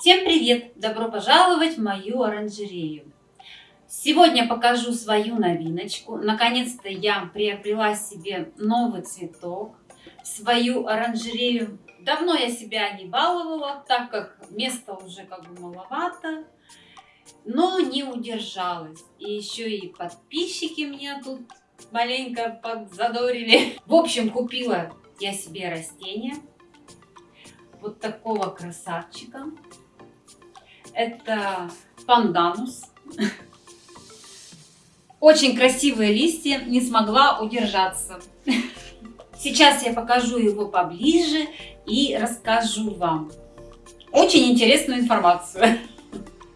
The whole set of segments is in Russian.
Всем привет! Добро пожаловать в мою оранжерею. Сегодня покажу свою новиночку. Наконец-то я приобрела себе новый цветок свою оранжерею. Давно я себя не баловала, так как места уже как бы маловато. Но не удержалась. И еще и подписчики меня тут маленько подзадорили. В общем, купила я себе растение. Вот такого красавчика. Это панданус. Очень красивые листья, не смогла удержаться. Сейчас я покажу его поближе и расскажу вам очень интересную информацию.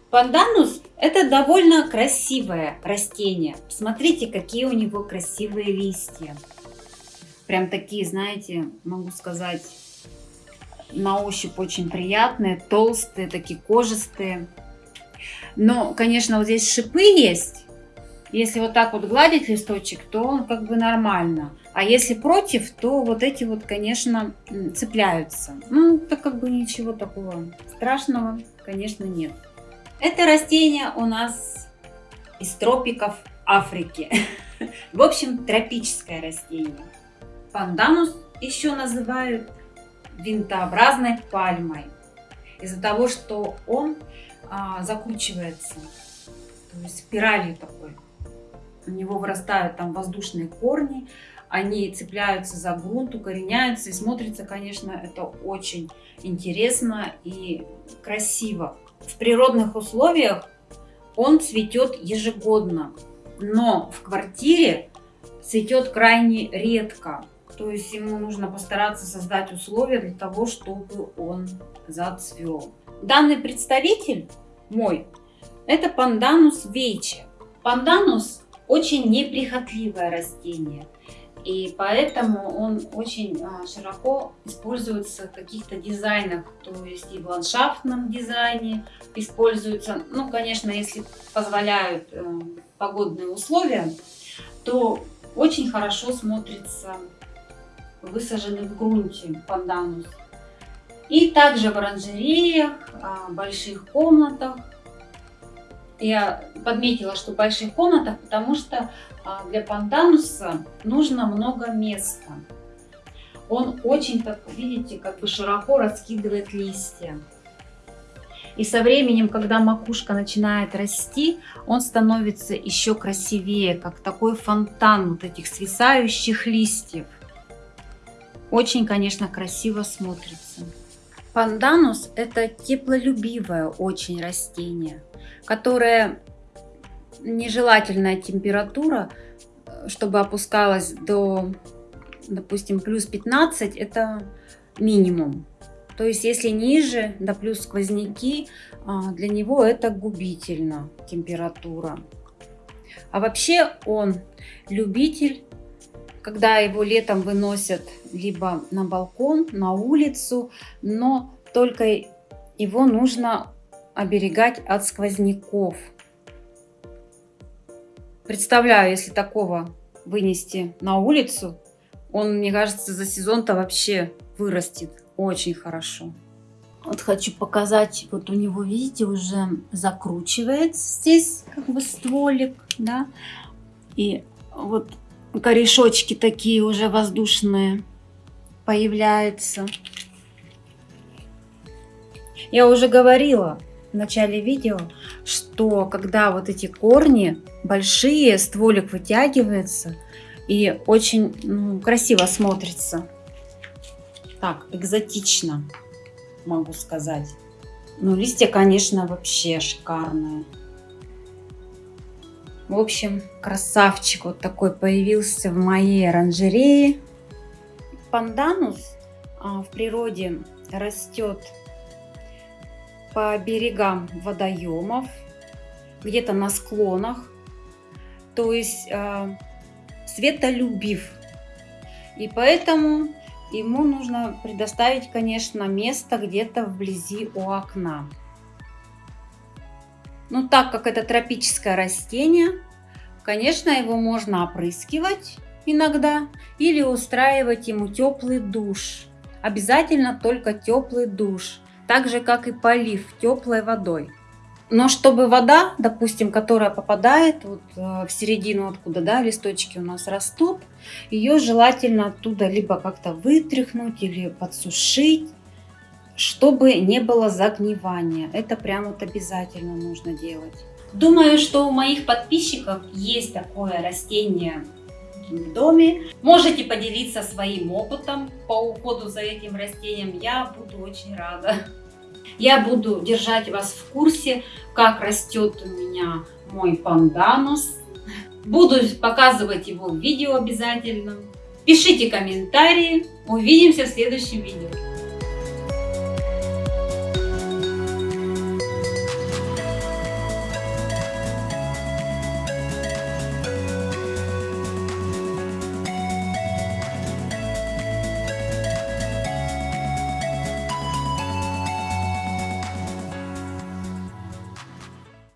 Панданус это довольно красивое растение. Смотрите, какие у него красивые листья. Прям такие, знаете, могу сказать, на ощупь очень приятные, толстые, такие кожистые. Но, конечно, вот здесь шипы есть. Если вот так вот гладить листочек, то он как бы нормально. А если против, то вот эти вот, конечно, цепляются. Ну, так как бы ничего такого страшного, конечно, нет. Это растение у нас из тропиков Африки. В общем, тропическое растение. Панданус еще называют винтообразной пальмой. Из-за того, что он а, закручивается, то есть спиралью такой. У него вырастают там воздушные корни, они цепляются за грунт, укореняются. И смотрится, конечно, это очень интересно и красиво. В природных условиях он цветет ежегодно, но в квартире цветет крайне редко. То есть ему нужно постараться создать условия для того, чтобы он зацвел. Данный представитель мой, это панданус вейче. Панданус очень неприхотливое растение. И поэтому он очень а, широко используется в каких-то дизайнах, то есть и в ландшафтном дизайне используется. Ну, конечно, если позволяют э, погодные условия, то очень хорошо смотрится высаженный в грунте панданус. И также в оранжереях, а, больших комнатах. Я подметила, что в больших комнатах, потому что а, для пандануса нужно много места. Он очень, так видите, как бы широко раскидывает листья. И со временем, когда макушка начинает расти, он становится еще красивее, как такой фонтан вот этих свисающих листьев. Очень, конечно, красиво смотрится. Панданус – это теплолюбивое очень растение, которое нежелательная температура, чтобы опускалась до, допустим, плюс 15, это минимум. То есть, если ниже, да плюс сквозняки, а, для него это губительно температура. А вообще он любитель когда его летом выносят либо на балкон, на улицу, но только его нужно оберегать от сквозняков. Представляю, если такого вынести на улицу, он, мне кажется, за сезон-то вообще вырастет очень хорошо. Вот хочу показать, вот у него, видите, уже закручивается здесь как бы стволик, да, и вот корешочки такие уже воздушные появляются. Я уже говорила в начале видео, что когда вот эти корни большие, стволик вытягивается и очень ну, красиво смотрится. Так, экзотично, могу сказать. Ну, листья, конечно, вообще шикарные. В общем, красавчик вот такой появился в моей оранжерее. Панданус а, в природе растет по берегам водоемов, где-то на склонах, то есть э, светолюбив. И поэтому ему нужно предоставить, конечно, место где-то вблизи у окна. Но так как это тропическое растение, конечно, его можно опрыскивать иногда или устраивать ему теплый душ. Обязательно только теплый душ. так же как и полив теплой водой. Но чтобы вода, допустим, которая попадает вот э, в середину, откуда да, листочки у нас растут, ее желательно оттуда либо как-то вытряхнуть или подсушить, чтобы не было загнивания. Это прям вот обязательно нужно делать. Думаю, что у моих подписчиков есть такое растение в доме. Можете поделиться своим опытом по уходу за этим растением. Я буду очень рада. Я буду держать вас в курсе, как растет у меня мой панданус. Буду показывать его в видео обязательно. Пишите комментарии. Увидимся в следующем видео.